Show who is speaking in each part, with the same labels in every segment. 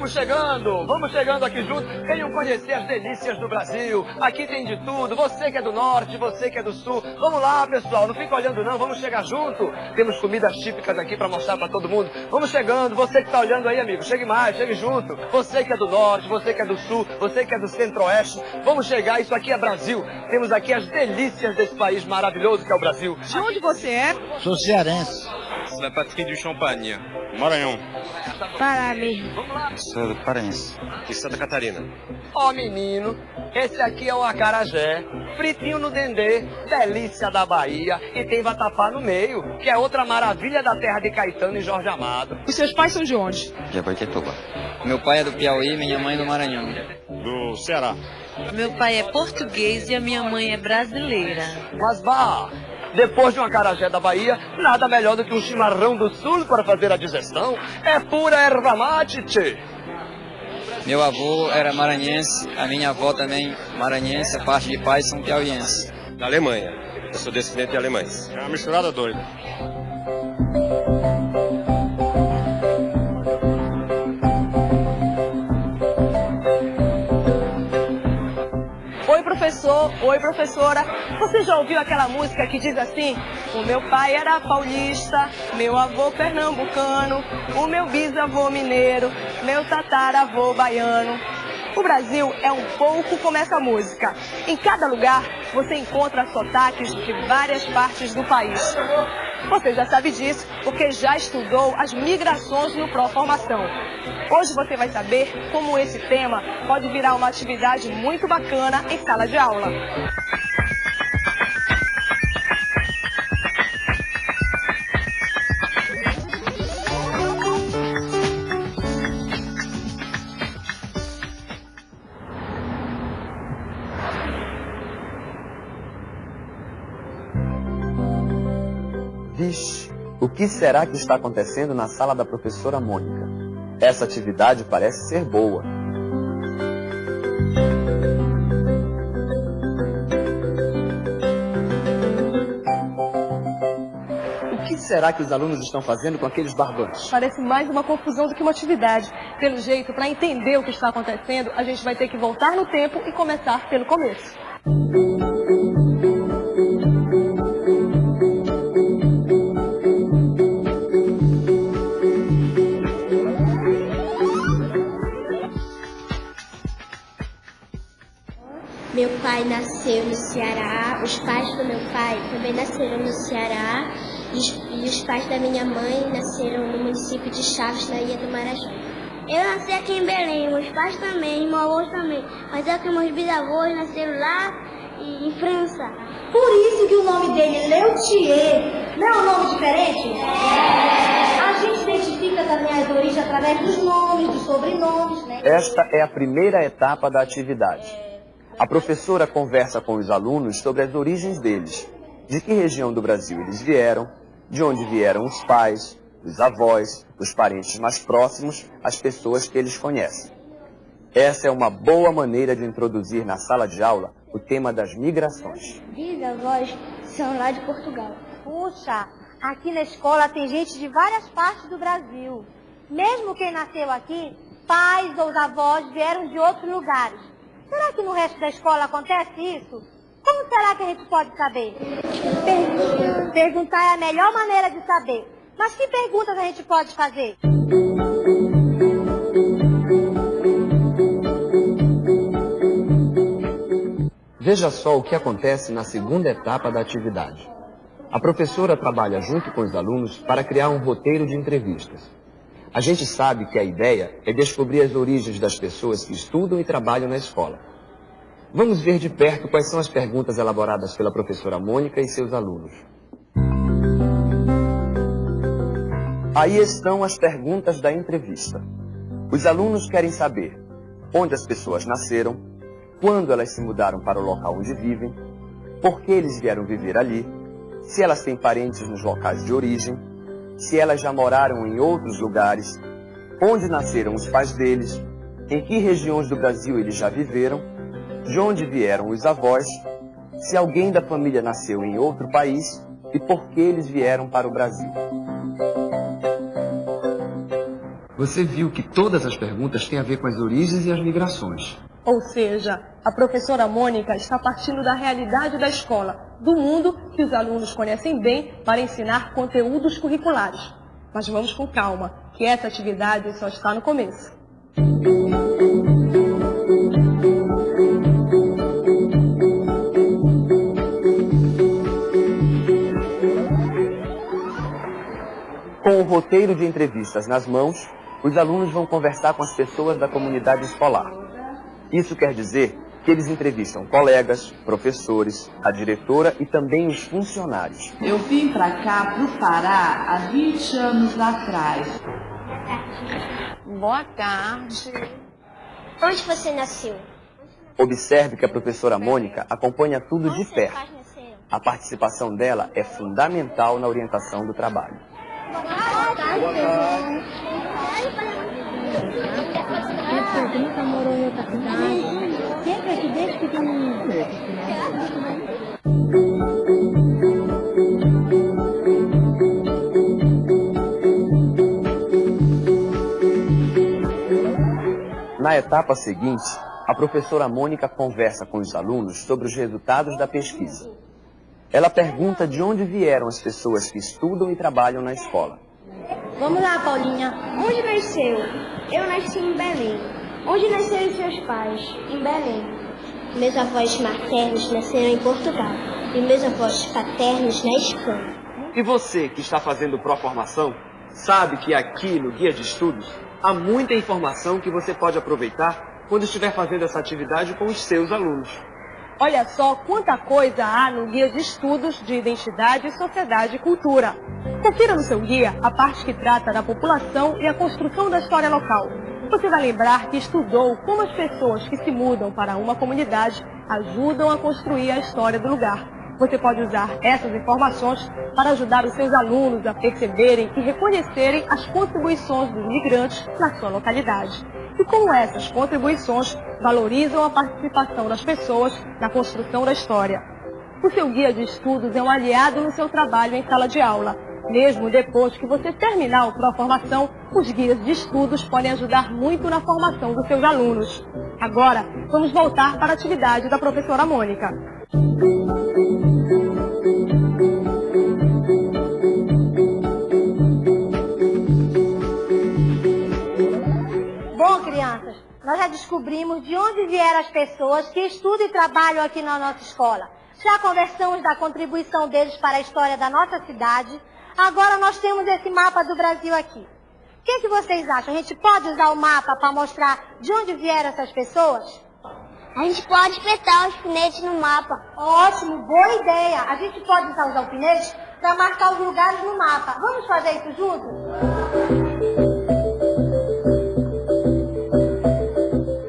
Speaker 1: vamos chegando, vamos chegando aqui junto. Venham conhecer as delícias do Brasil. Aqui tem de tudo. Você que é do norte, você que é do sul. Vamos lá, pessoal, não fica olhando não, vamos chegar junto. Temos comidas típicas aqui para mostrar para todo mundo. Vamos chegando, você que está olhando aí, amigo, chegue mais, chegue junto. Você que é do norte, você que é do sul, você que é do centro-oeste. Vamos chegar, isso aqui é Brasil. Temos aqui as delícias desse país maravilhoso que é o Brasil.
Speaker 2: De onde você é?
Speaker 3: Sou cearense.
Speaker 4: Da patrie du Champagne.
Speaker 3: Maranhão.
Speaker 2: Pará mesmo.
Speaker 3: Sou do Paraense.
Speaker 4: De Santa Catarina.
Speaker 1: Ó menino, esse aqui é o acarajé, fritinho no dendê, delícia da Bahia e tem vatapá no meio, que é outra maravilha da terra de Caetano e Jorge Amado.
Speaker 2: Os seus pais são de onde?
Speaker 3: De Abaitetuba.
Speaker 5: Meu pai é do Piauí, minha mãe do Maranhão.
Speaker 3: Do Ceará.
Speaker 6: Meu pai é português e a minha mãe é brasileira.
Speaker 1: Mas vá, depois de um acarajé da Bahia, nada melhor do que um chimarrão do sul para fazer a digestão. É pura erva mate, tchê.
Speaker 5: Meu avô era maranhense, a minha avó também maranhense, a parte de pai são piauienses.
Speaker 4: Da Alemanha. Eu sou descendente de alemães.
Speaker 3: É uma misturada doida.
Speaker 2: Oi, professora. Você já ouviu aquela música que diz assim? O meu pai era paulista, meu avô pernambucano, o meu bisavô mineiro, meu tataravô baiano. O Brasil é um pouco como essa música. Em cada lugar você encontra sotaques de várias partes do país. Você já sabe disso porque já estudou as migrações no Proformação. Hoje você vai saber como esse tema pode virar uma atividade muito bacana em sala de aula.
Speaker 1: Vixe, o que será que está acontecendo na sala da professora Mônica? Essa atividade parece ser boa. O que será que os alunos estão fazendo com aqueles barbantes?
Speaker 2: Parece mais uma confusão do que uma atividade. Pelo jeito, para entender o que está acontecendo, a gente vai ter que voltar no tempo e começar pelo começo.
Speaker 7: Pai nasceu no Ceará, os pais do meu pai também nasceram no Ceará e os, e os pais da minha mãe nasceram no município de Chaves, na Ilha do Marajó. Eu nasci aqui em Belém, meus pais também, meu avô também, mas é que meus bisavôs nasceram lá e- em França.
Speaker 8: Por isso que o nome dele é Leutier. Não é um nome diferente? A gente identifica também as origens através dos nomes, dos sobrenomes, né?
Speaker 1: Esta é a primeira etapa da atividade. A professora conversa com os alunos sobre as origens deles, de que região do Brasil eles vieram, de onde vieram os pais, os avós, os parentes mais próximos, as pessoas que eles conhecem. Essa é uma boa maneira de introduzir na sala de aula o tema das migrações.
Speaker 7: Bisavós são lá de Portugal.
Speaker 8: Puxa, aqui na escola tem gente de várias partes do Brasil. Mesmo quem nasceu aqui, pais ou avós vieram de outros lugares. Será que no resto da escola acontece isso? Como será que a gente pode saber? Per- Perguntar é a melhor maneira de saber. Mas que perguntas a gente pode fazer?
Speaker 1: Veja só o que acontece na segunda etapa da atividade. A professora trabalha junto com os alunos para criar um roteiro de entrevistas. A gente sabe que a ideia é descobrir as origens das pessoas que estudam e trabalham na escola. Vamos ver de perto quais são as perguntas elaboradas pela professora Mônica e seus alunos. Aí estão as perguntas da entrevista. Os alunos querem saber onde as pessoas nasceram, quando elas se mudaram para o local onde vivem, por que eles vieram viver ali, se elas têm parentes nos locais de origem, se elas já moraram em outros lugares, onde nasceram os pais deles, em que regiões do Brasil eles já viveram, de onde vieram os avós, se alguém da família nasceu em outro país e por que eles vieram para o Brasil. Você viu que todas as perguntas têm a ver com as origens e as migrações.
Speaker 2: Ou seja, a professora Mônica está partindo da realidade da escola, do mundo que os alunos conhecem bem para ensinar conteúdos curriculares. Mas vamos com calma, que essa atividade só está no começo.
Speaker 1: Com o roteiro de entrevistas nas mãos, os alunos vão conversar com as pessoas da comunidade escolar. Isso quer dizer que eles entrevistam colegas, professores, a diretora e também os funcionários.
Speaker 9: Eu vim para cá, para o Pará, há 20 anos atrás.
Speaker 2: Boa tarde.
Speaker 7: Onde você nasceu?
Speaker 1: Observe que a professora Mônica acompanha tudo de perto. A participação dela é fundamental na orientação do trabalho.
Speaker 7: Boa tarde.
Speaker 8: Nunca morou em outra cidade? Sempre aqui desde pequenininho.
Speaker 1: Na etapa seguinte, a professora Mônica conversa com os alunos sobre os resultados da pesquisa. Ela pergunta de onde vieram as pessoas que estudam e trabalham na escola.
Speaker 8: Vamos lá, Paulinha.
Speaker 7: Onde nasceu? Eu nasci em Belém. Onde nasceram seus pais? Em Belém. Meus avós maternos nasceram em Portugal. E meus avós paternos na Espanha.
Speaker 1: E você que está fazendo pró-formação, sabe que aqui no Guia de Estudos há muita informação que você pode aproveitar quando estiver fazendo essa atividade com os seus alunos.
Speaker 2: Olha só quanta coisa há no Guia de Estudos de Identidade, Sociedade e Cultura. Confira no seu guia a parte que trata da população e a construção da história local. Você vai lembrar que estudou como as pessoas que se mudam para uma comunidade ajudam a construir a história do lugar. Você pode usar essas informações para ajudar os seus alunos a perceberem e reconhecerem as contribuições dos migrantes na sua localidade. E como essas contribuições valorizam a participação das pessoas na construção da história. O seu guia de estudos é um aliado no seu trabalho em sala de aula. Mesmo depois que você terminar o Pró-Formação, os guias de estudos podem ajudar muito na formação dos seus alunos. Agora, vamos voltar para a atividade da professora Mônica.
Speaker 8: Bom, crianças, nós já descobrimos de onde vieram as pessoas que estudam e trabalham aqui na nossa escola. Já conversamos da contribuição deles para a história da nossa cidade. Agora nós temos esse mapa do Brasil aqui. O que, que vocês acham? A gente pode usar o mapa para mostrar de onde vieram essas pessoas?
Speaker 7: A gente pode espetar os alfinetes no mapa.
Speaker 8: Ótimo, boa ideia. A gente pode usar os alfinetes para marcar os lugares no mapa. Vamos fazer isso juntos?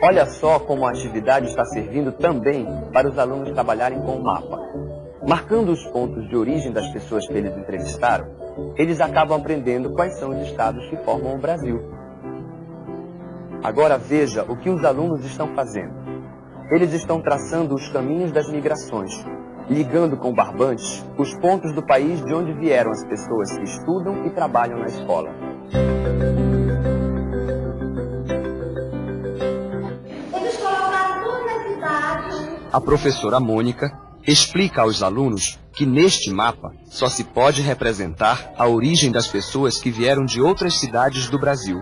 Speaker 1: Olha só como a atividade está servindo também para os alunos trabalharem com o mapa. Marcando os pontos de origem das pessoas que eles entrevistaram, eles acabam aprendendo quais são os estados que formam o Brasil. Agora veja o que os alunos estão fazendo. Eles estão traçando os caminhos das migrações, ligando com barbantes os pontos do país de onde vieram as pessoas que estudam e trabalham na escola.
Speaker 8: Eles colocaram todas as cidades.
Speaker 1: A professora Mônica explica aos alunos que neste mapa só se pode representar a origem das pessoas que vieram de outras cidades do Brasil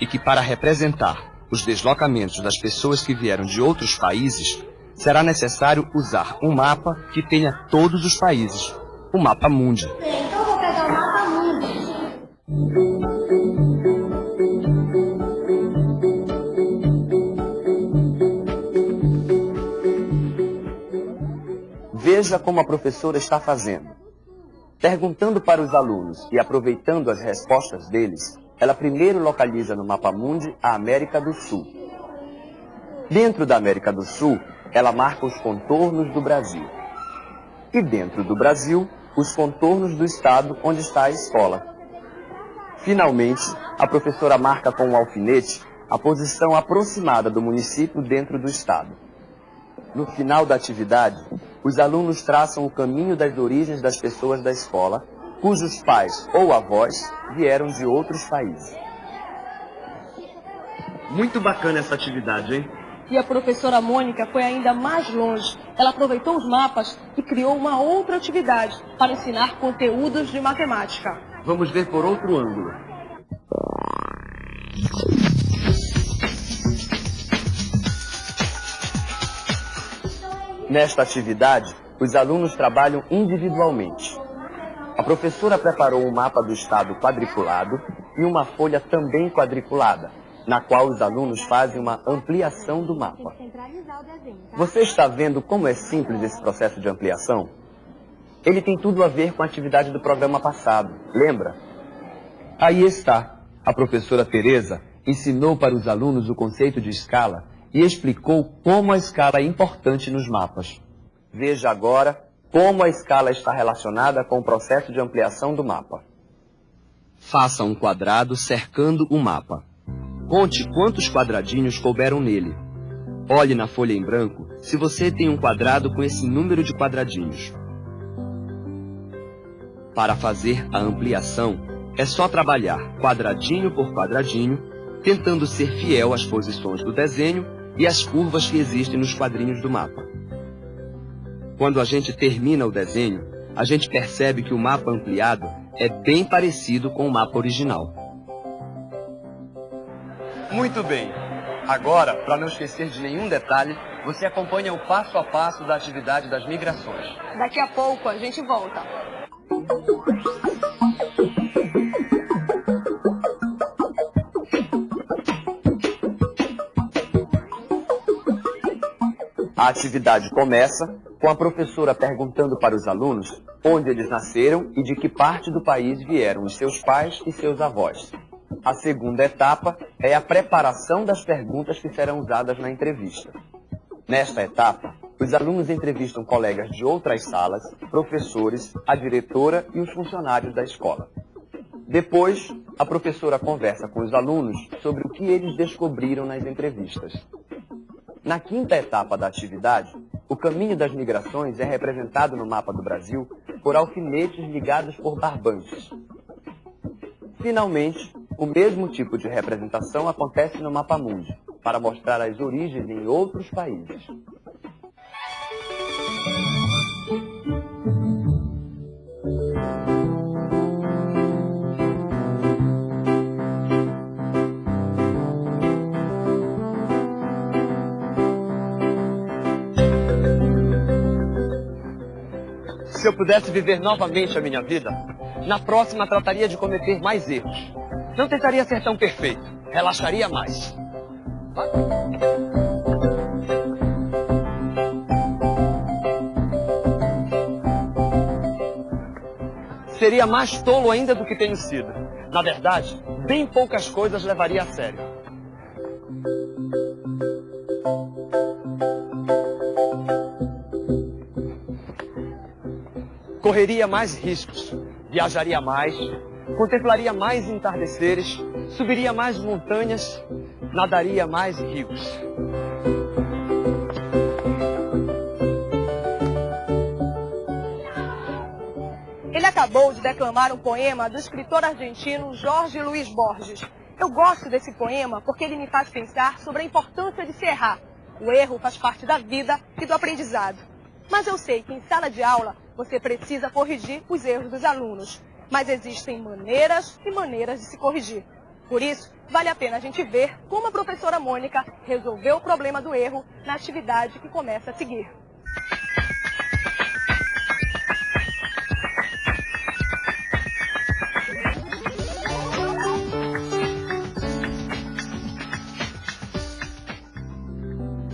Speaker 1: e que para representar os deslocamentos das pessoas que vieram de outros países, será necessário usar um mapa que tenha todos os países, o mapa mundi.
Speaker 8: Então vou pegar o mapa mundo.
Speaker 1: Veja como a professora está fazendo. Perguntando para os alunos e aproveitando as respostas deles, ela primeiro localiza no mapa mundi a América do Sul. Dentro da América do Sul, ela marca os contornos do Brasil. E dentro do Brasil, os contornos do estado onde está a escola. Finalmente, a professora marca com um alfinete a posição aproximada do município dentro do estado. No final da atividade, os alunos traçam o caminho das origens das pessoas da escola, cujos pais ou avós vieram de outros países. Muito bacana essa atividade, hein?
Speaker 2: E a professora Mônica foi ainda mais longe. Ela aproveitou os mapas e criou uma outra atividade para ensinar conteúdos de matemática.
Speaker 1: Vamos ver por outro ângulo. Nesta atividade, os alunos trabalham individualmente. A professora preparou um mapa do estado quadriculado e uma folha também quadriculada, na qual os alunos fazem uma ampliação do mapa. Você está vendo como é simples esse processo de ampliação? Ele tem tudo a ver com a atividade do programa passado, lembra? Aí está. A professora Teresa ensinou para os alunos o conceito de escala e explicou como a escala é importante nos mapas. Veja agora como a escala está relacionada com o processo de ampliação do mapa. Faça um quadrado cercando o mapa. Conte quantos quadradinhos couberam nele. Olhe na folha em branco se você tem um quadrado com esse número de quadradinhos. Para fazer a ampliação, é só trabalhar quadradinho por quadradinho, tentando ser fiel às posições do desenho e às curvas que existem nos quadrinhos do mapa. Quando a gente termina o desenho, a gente percebe que o mapa ampliado é bem parecido com o mapa original. Muito bem. Agora, para não esquecer de nenhum detalhe, você acompanha o passo a passo da atividade das migrações.
Speaker 2: Daqui a pouco a gente volta.
Speaker 1: A atividade começa com a professora perguntando para os alunos onde eles nasceram e de que parte do país vieram os seus pais e seus avós. A segunda etapa é a preparação das perguntas que serão usadas na entrevista. Nesta etapa, os alunos entrevistam colegas de outras salas, professores, a diretora e os funcionários da escola. Depois, a professora conversa com os alunos sobre o que eles descobriram nas entrevistas. Na quinta etapa da atividade, o caminho das migrações é representado no mapa do Brasil por alfinetes ligados por barbantes. Finalmente, o mesmo tipo de representação acontece no mapa mundi, para mostrar as origens em outros países. Se eu pudesse viver novamente a minha vida, na próxima trataria de cometer mais erros. Não tentaria ser tão perfeito. Relaxaria mais. Seria mais tolo ainda do que tenho sido. Na verdade, bem poucas coisas levaria a sério. Correria mais riscos, viajaria mais, contemplaria mais entardeceres, subiria mais montanhas, nadaria mais rios.
Speaker 2: Ele acabou de declamar um poema do escritor argentino Jorge Luiz Borges. Eu gosto desse poema porque ele me faz pensar sobre a importância de se errar. O erro faz parte da vida e do aprendizado. Mas eu sei que em sala de aula você precisa corrigir os erros dos alunos. Mas existem maneiras e maneiras de se corrigir. Por isso, vale a pena a gente ver como a professora Mônica resolveu o problema do erro na atividade que começa a seguir.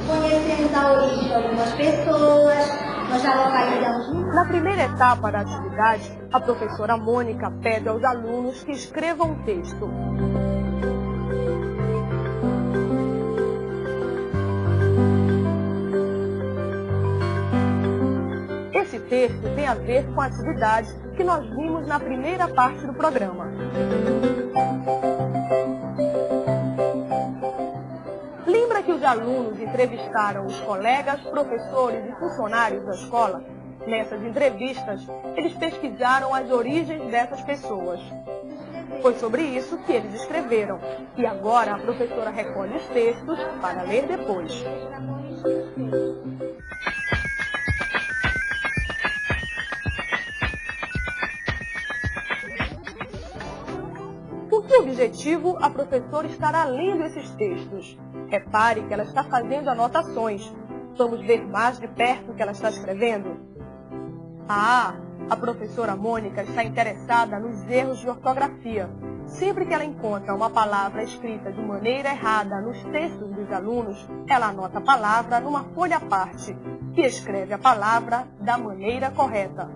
Speaker 8: Conhecemos a origem de algumas pessoas, nós já localizamos.
Speaker 2: Na primeira etapa da atividade, a professora Mônica pede aos alunos que escrevam um texto. Esse texto tem a ver com a atividade que nós vimos na primeira parte do programa. Lembra que os alunos entrevistaram os colegas, professores e funcionários da escola? Nessas entrevistas, eles pesquisaram as origens dessas pessoas. Foi sobre isso que eles escreveram. E agora a professora recolhe os textos para ler depois. Por que objetivo a professora estará lendo esses textos? Repare que ela está fazendo anotações. Vamos ver mais de perto o que ela está escrevendo? Ah, a professora Mônica está interessada nos erros de ortografia. Sempre que ela encontra uma palavra escrita de maneira errada nos textos dos alunos, ela anota a palavra numa folha à parte e escreve a palavra da maneira correta.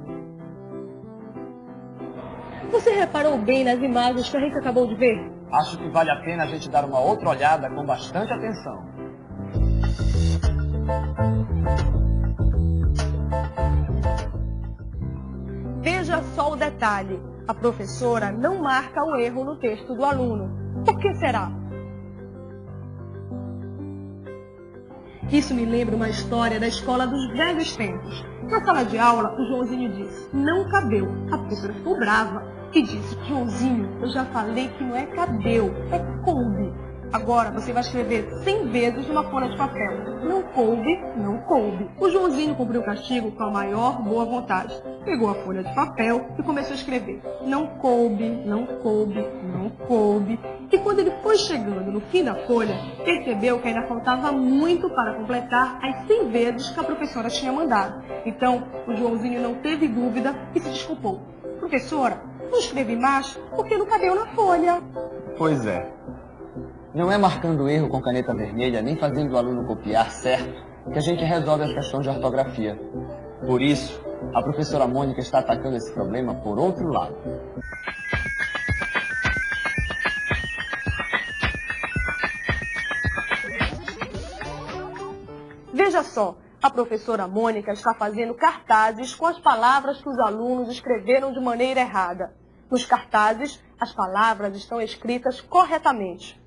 Speaker 2: Você reparou bem nas imagens que a gente acabou de ver?
Speaker 1: Acho que vale a pena a gente dar uma outra olhada com bastante atenção.
Speaker 2: Veja só o detalhe. A professora não marca o erro no texto do aluno. Por que será? Isso me lembra uma história da escola dos velhos tempos. Na sala de aula, o Joãozinho disse, não cabeu. A professora ficou brava e disse, Joãozinho, eu já falei que não é cabeu, é coube. Agora você vai escrever 100 vezes numa folha de papel. Não coube, não coube. O Joãozinho cumpriu o castigo com a maior boa vontade. Pegou a folha de papel e começou a escrever. Não coube, não coube, não coube. E quando ele foi chegando no fim da folha, percebeu que ainda faltava muito para completar as 100 vezes que a professora tinha mandado. Então, o Joãozinho não teve dúvida e se desculpou. Professora, não escrevi mais porque não cabeu na folha.
Speaker 1: Pois é. Não é marcando erro com caneta vermelha, nem fazendo o aluno copiar certo, que a gente resolve as questões de ortografia. Por isso, a professora Mônica está atacando esse problema por outro lado.
Speaker 2: Veja só, a professora Mônica está fazendo cartazes com as palavras que os alunos escreveram de maneira errada. Nos cartazes, as palavras estão escritas corretamente.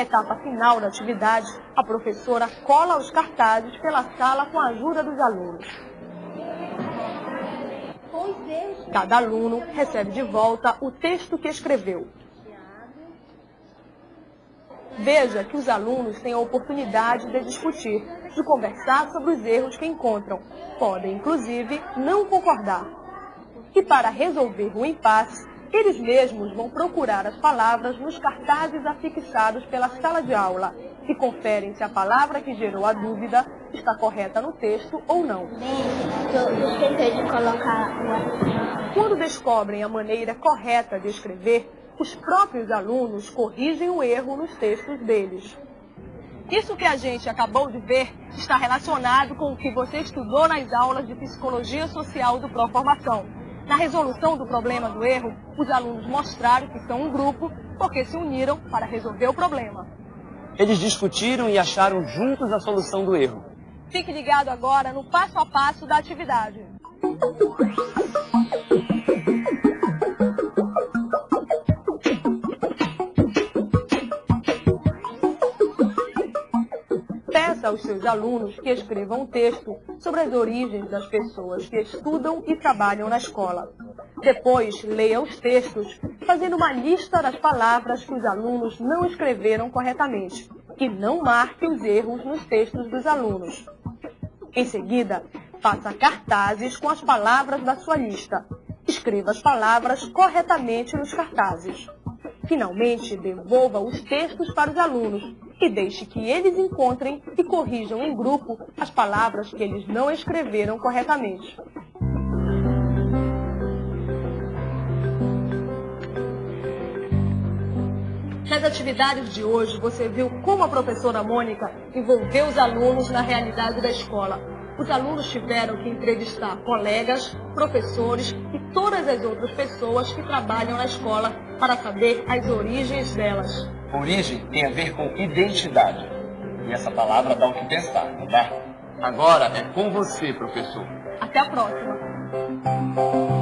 Speaker 2: Na etapa final da atividade, a professora cola os cartazes pela sala com a ajuda dos alunos. Cada aluno recebe de volta o texto que escreveu. Veja que os alunos têm a oportunidade de discutir, de conversar sobre os erros que encontram. Podem, inclusive, não concordar. E para resolver o impasse, eles mesmos vão procurar as palavras nos cartazes afixados pela sala de aula e conferem se a palavra que gerou a dúvida está correta no texto ou não. Quando descobrem a maneira correta de escrever, os próprios alunos corrigem o erro nos textos deles. Isso que a gente acabou de ver está relacionado com o que você estudou nas aulas de Psicologia Social do Proformação. Na resolução do problema do erro, os alunos mostraram que são um grupo porque se uniram para resolver o problema.
Speaker 1: Eles discutiram e acharam juntos a solução do erro.
Speaker 2: Fique ligado agora no passo a passo da atividade. Aos seus alunos que escrevam um texto sobre as origens das pessoas que estudam e trabalham na escola. Depois, leia os textos, fazendo uma lista das palavras que os alunos não escreveram corretamente e não marque os erros nos textos dos alunos. Em seguida, faça cartazes com as palavras da sua lista. Escreva as palavras corretamente nos cartazes. Finalmente, devolva os textos para os alunos e deixe que eles encontrem e corrijam em grupo as palavras que eles não escreveram corretamente. Nas atividades de hoje, você viu como a professora Mônica envolveu os alunos na realidade da escola. Os alunos tiveram que entrevistar colegas, professores e todas as outras pessoas que trabalham na escola para saber as origens delas.
Speaker 1: Origem tem a ver com identidade. E essa palavra dá o que pensar, não dá? Agora é com você, professor.
Speaker 2: Até a próxima.